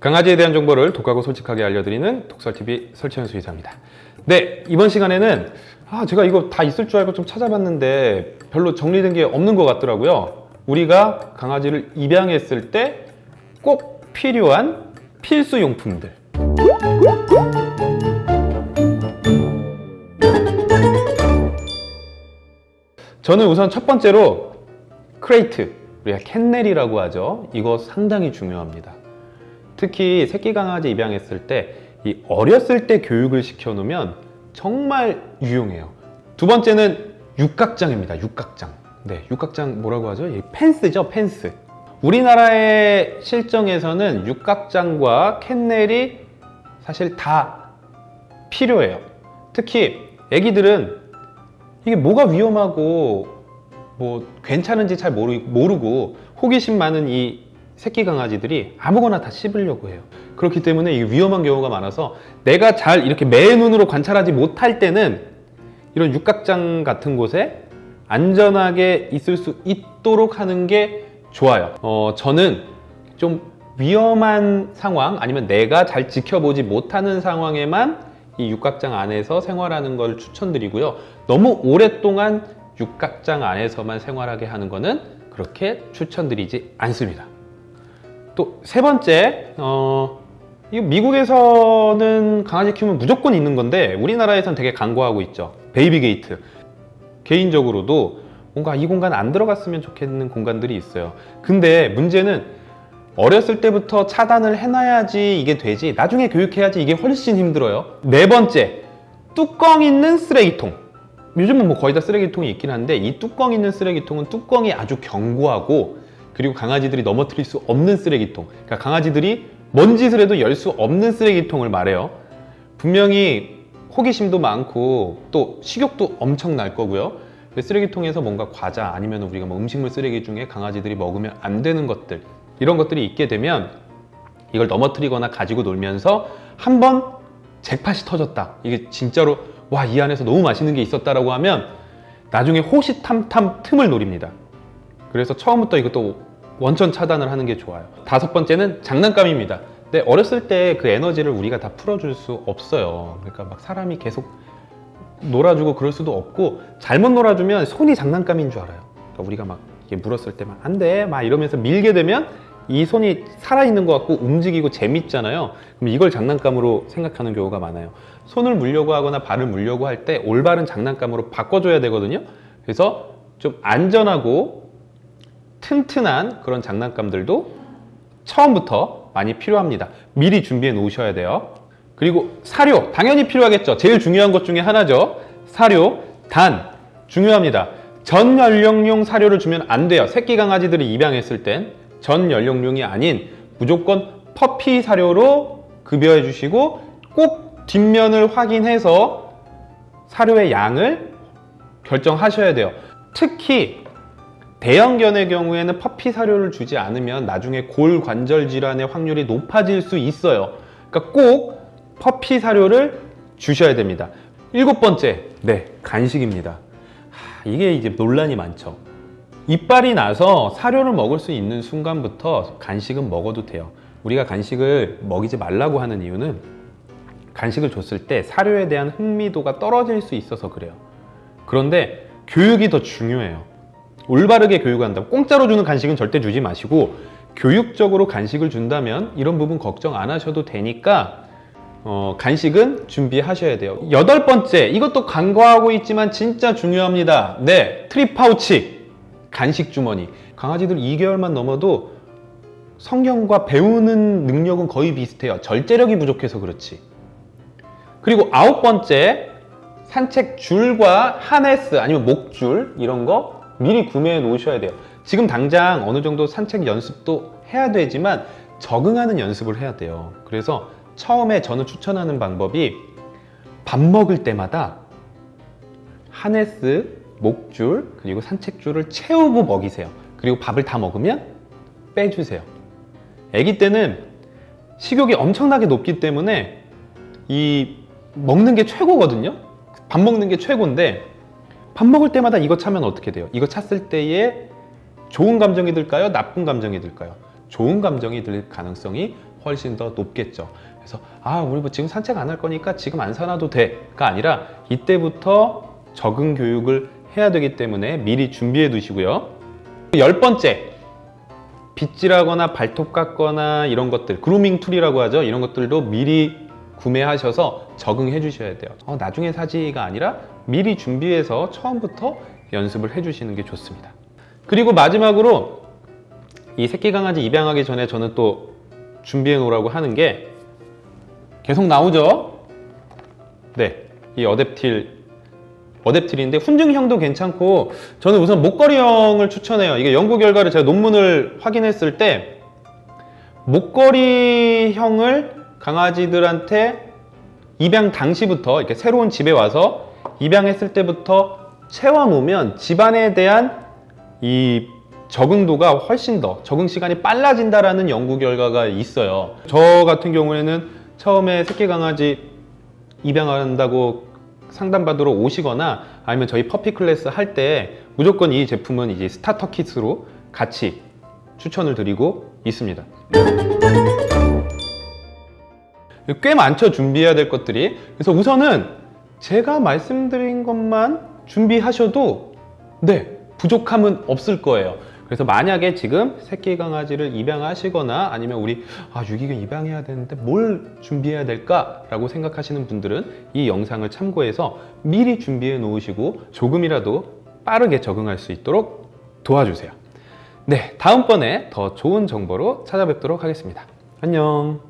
강아지에 대한 정보를 독하고 솔직하게 알려드리는 독설TV 설치현 수의사입니다. 네, 이번 시간에는 아, 제가 이거 다 있을 줄 알고 좀 찾아봤는데 별로 정리된 게 없는 것 같더라고요. 우리가 강아지를 입양했을 때 꼭 필요한 필수 용품들. 저는 우선 첫 번째로 crate, 우리가 kennel이라고 하죠. 이거 상당히 중요합니다. 특히 새끼 강아지 입양했을 때 이 어렸을 때 교육을 시켜 놓으면 정말 유용해요. 두 번째는 육각장입니다. 육각장. 네, 육각장 뭐라고 하죠? 이 펜스죠, 펜스. 우리나라의 실정에서는 육각장과 kennel이 사실 다 필요해요. 특히 애기들은 이게 뭐가 위험하고 뭐 괜찮은지 잘 모르, 모르고 호기심 많은 이 새끼 강아지들이 아무거나 다 씹으려고 해요. 그렇기 때문에 이게 위험한 경우가 많아서 내가 잘 이렇게 매 눈으로 관찰하지 못할 때는 이런 육각장 같은 곳에 안전하게 있을 수 있도록 하는 게 좋아요. 어, 저는 좀 위험한 상황 아니면 내가 잘 지켜보지 못하는 상황에만 이 육각장 안에서 생활하는 걸 추천드리고요. 너무 오랫동안 육각장 안에서만 생활하게 하는 거는 그렇게 추천드리지 않습니다. 또 세 번째, 어, 이 미국에서는 강아지 키우면 무조건 있는 건데 우리나라에선 되게 간과하고 있죠. baby gate. 개인적으로도 뭔가 이 공간 안 들어갔으면 좋겠는 공간들이 있어요. 근데 문제는 어렸을 때부터 차단을 해놔야지 이게 되지 나중에 교육해야지 이게 훨씬 힘들어요. 네 번째, 뚜껑 있는 쓰레기통. 요즘은 뭐 거의 다 쓰레기통이 있긴 한데 이 뚜껑 있는 쓰레기통은 뚜껑이 아주 견고하고 그리고 강아지들이 넘어뜨릴 수 없는 쓰레기통. 그러니까 강아지들이 뭔 짓을 해도 열 수 없는 쓰레기통을 말해요. 분명히 호기심도 많고 또 식욕도 엄청 날 거고요. 그 쓰레기통에서 뭔가 과자 아니면 우리가 뭐 음식물 쓰레기 중에 강아지들이 먹으면 안 되는 것들 이런 것들이 있게 되면 이걸 넘어뜨리거나 가지고 놀면서 한 번 잭팟이 터졌다. 이게 진짜로 와 이 안에서 너무 맛있는 게 있었다라고 하면 나중에 호시탐탐 틈을 노립니다. 그래서 처음부터 이것도 원천 차단을 하는 게 좋아요. 다섯 번째는 장난감입니다. 근데 어렸을 때 그 에너지를 우리가 다 풀어줄 수 없어요. 그러니까 막 사람이 계속 놀아주고 그럴 수도 없고 잘못 놀아주면 손이 장난감인 줄 알아요. 그러니까 우리가 막 물었을 때만 안 돼, 막 이러면서 밀게 되면 이 손이 살아있는 것 같고 움직이고 재밌잖아요. 그럼 이걸 장난감으로 생각하는 경우가 많아요. 손을 물려고 하거나 발을 물려고 할 때 올바른 장난감으로 바꿔줘야 되거든요. 그래서 좀 안전하고 튼튼한 그런 장난감들도 처음부터 많이 필요합니다. 미리 준비해 놓으셔야 돼요. 그리고 사료 당연히 필요하겠죠. 제일 중요한 것 중에 하나죠. 사료 단 중요합니다. 전 연령용 사료를 주면 안 돼요. 새끼 강아지들이 입양했을 땐 전 연령용이 아닌 무조건 퍼피 사료로 급여해 주시고 꼭 뒷면을 확인해서 사료의 양을 결정하셔야 돼요. 특히 대형견의 경우에는 퍼피 사료를 주지 않으면 나중에 골 관절 질환의 확률이 높아질 수 있어요. 그러니까 꼭 퍼피 사료를 주셔야 됩니다. 일곱 번째, 네, 간식입니다. 하, 이게 이제 논란이 많죠. 이빨이 나서 사료를 먹을 수 있는 순간부터 간식은 먹어도 돼요. 우리가 간식을 먹이지 말라고 하는 이유는 간식을 줬을 때 사료에 대한 흥미도가 떨어질 수 있어서 그래요. 그런데 교육이 더 중요해요. 올바르게 교육한다. 공짜로 주는 간식은 절대 주지 마시고 교육적으로 간식을 준다면 이런 부분 걱정 안 하셔도 되니까 어, 간식은 준비하셔야 돼요. 여덟 번째, 이것도 간과하고 있지만 진짜 중요합니다. 네, treat pouch. 간식 주머니. 강아지들 2개월만 넘어도 성견과 배우는 능력은 거의 비슷해요. 절제력이 부족해서 그렇지. 그리고 아홉 번째, 산책 줄과 하네스 아니면 목줄 이런 거 미리 구매해 놓으셔야 돼요. 지금 당장 어느 정도 산책 연습도 해야 되지만 적응하는 연습을 해야 돼요. 그래서 처음에 저는 추천하는 방법이 밥 먹을 때마다 하네스 목줄 그리고 산책줄을 채우고 먹이세요. 그리고 밥을 다 먹으면 빼주세요. 아기 때는 식욕이 엄청나게 높기 때문에 이 먹는 게 최고거든요. 밥 먹는 게 최고인데 밥 먹을 때마다 이거 차면 어떻게 돼요? 이거 찼을 때에 좋은 감정이 들까요? 나쁜 감정이 들까요? 좋은 감정이 들 가능성이 훨씬 더 높겠죠. 그래서 아 우리 뭐 지금 산책 안 할 거니까 지금 안 사놔도 돼가 아니라 이때부터 적응 교육을 해야 되기 때문에 미리 준비해 두시고요. 열 번째 빗질하거나 발톱 깎거나 이런 것들 grooming tool이라고 하죠. 이런 것들도 미리 구매하셔서 적응해 주셔야 돼요. 어, 나중에 사지가 아니라 미리 준비해서 처음부터 연습을 해 주시는 게 좋습니다. 그리고 마지막으로 이 새끼 강아지 입양하기 전에 저는 또 준비해 놓으라고 하는 게 계속 나오죠. 네, 이 어댑틸 어댑틸인데 훈증형도 괜찮고 저는 우선 목걸이형을 추천해요. 이게 연구 결과를 제가 논문을 확인했을 때 목걸이형을 강아지들한테 입양 당시부터 이렇게 새로운 집에 와서 입양했을 때부터 채워 놓으면 집안에 대한 이 적응도가 훨씬 더 적응 시간이 빨라진다라는 연구 결과가 있어요. 저 같은 경우에는 처음에 새끼 강아지 입양한다고 상담받으러 오시거나 아니면 저희 puppy class 할 때 무조건 이 제품은 이제 스타터 킷으로 같이 추천을 드리고 있습니다. 꽤 많죠 준비해야 될 것들이 그래서 우선은 제가 말씀드린 것만 준비하셔도 네 부족함은 없을 거예요. 그래서 만약에 지금 새끼 강아지를 입양하시거나 아니면 우리 아 유기견 입양해야 되는데 뭘 준비해야 될까 라고 생각하시는 분들은 이 영상을 참고해서 미리 준비해 놓으시고 조금이라도 빠르게 적응할 수 있도록 도와주세요. 네 다음번에 더 좋은 정보로 찾아뵙도록 하겠습니다. 안녕